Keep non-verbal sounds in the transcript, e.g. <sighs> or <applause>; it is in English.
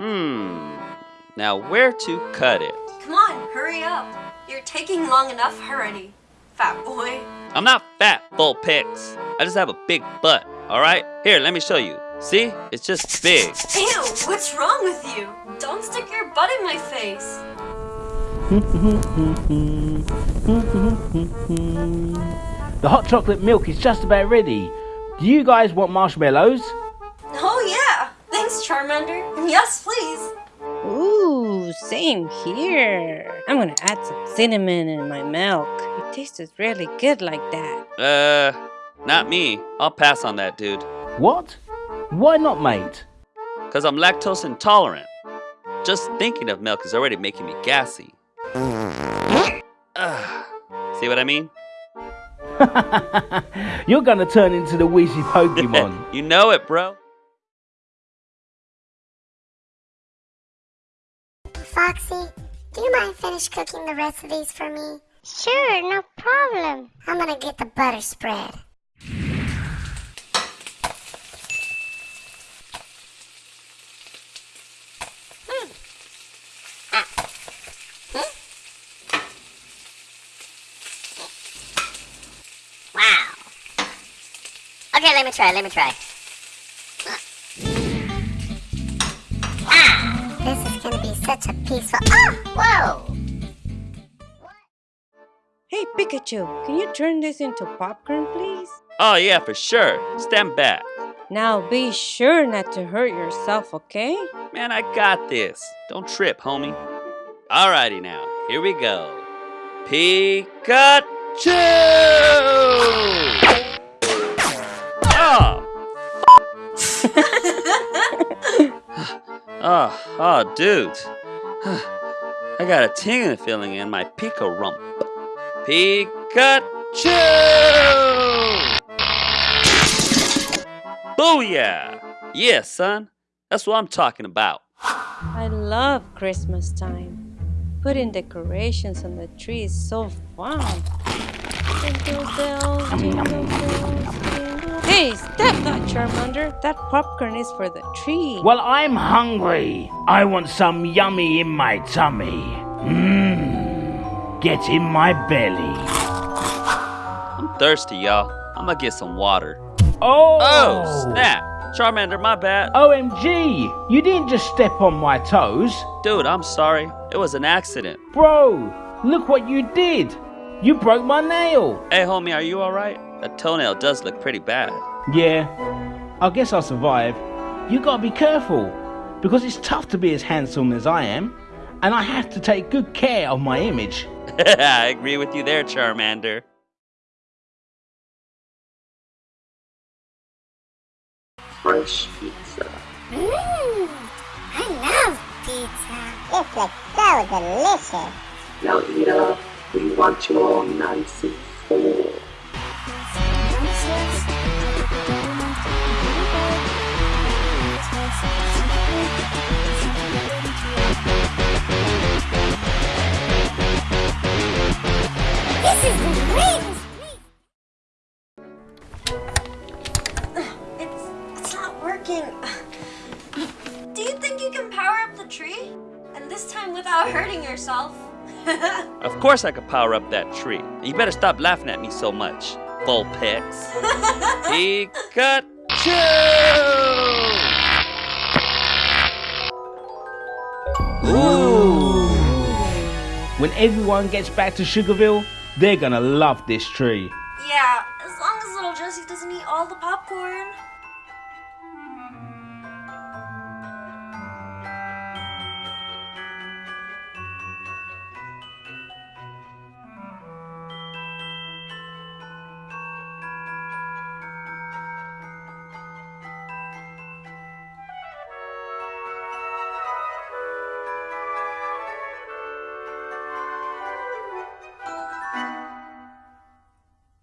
Hmm. Now where to cut it? Come on, hurry up. You're taking long enough already, fat boy. I'm not fat, Vulpix. I just have a big butt, alright? Here, let me show you. See? It's just big. Ew, what's wrong with you? Don't stick your butt in my face. The hot chocolate milk is just about ready. Do you guys want marshmallows? Oh yeah, thanks Charmander. Yes, please. Ooh, same here. I'm gonna add some cinnamon in my milk. It tastes really good like that. Uh, not me. I'll pass on that, dude. What? Why not, mate? Because I'm lactose intolerant. Just thinking of milk is already making me gassy. Ugh. See what I mean? <laughs> You're gonna turn into the Wheezy <laughs> Pokemon. you know it, bro. Foxy, do you mind finish cooking the rest of these for me? Sure, no problem. I'm gonna get the butter spread. Hmm. Ah. Hmm. Wow. Okay, let me try, let me try. Such a peaceful. Oh, ah, whoa! Hey Pikachu, can you turn this into popcorn, please? Oh, yeah, for sure. Stand back. Now be sure not to hurt yourself, okay? Man, I got this. Don't trip, homie. Alrighty now, here we go. Pikachu! Oh! oh, oh, dude. <sighs> I got a tingling feeling in my Pika rump. Pikachu! Booyah! Yeah, son. That's what I'm talking about. I love Christmas time. Putting decorations on the tree is so fun. Jingle bells, jingle bells. Hey, stop that, Charmander. That popcorn is for the tree. well, I'm hungry. I want some yummy in my tummy. Mmm. Get in my belly. I'm thirsty, y'all. I'm gonna get some water. Oh! Oh, snap! Charmander, my bad. OMG! You didn't just step on my toes. Dude, I'm sorry. It was an accident. Bro, look what you did. You broke my nail. Hey, homie, are you alright? That toenail does look pretty bad. Yeah, I guess I'll survive. You gotta be careful, because it's tough to be as handsome as I am, and I have to take good care of my image. <laughs> I agree with you there, Charmander. fresh pizza. Mmm, I love pizza. It looks so delicious. Now eat up. We want you all nice and full. This is greatest. It's it's not working. <sighs> Do you think you can power up the tree? And this time without hurting yourself? <laughs> Of course I could power up that tree. You better stop laughing at me so much, Vulpix. <laughs> Pikachu! Ooh. When everyone gets back to Sugarville, they're gonna love this tree. yeah, as long as little Jessie doesn't eat all the popcorn.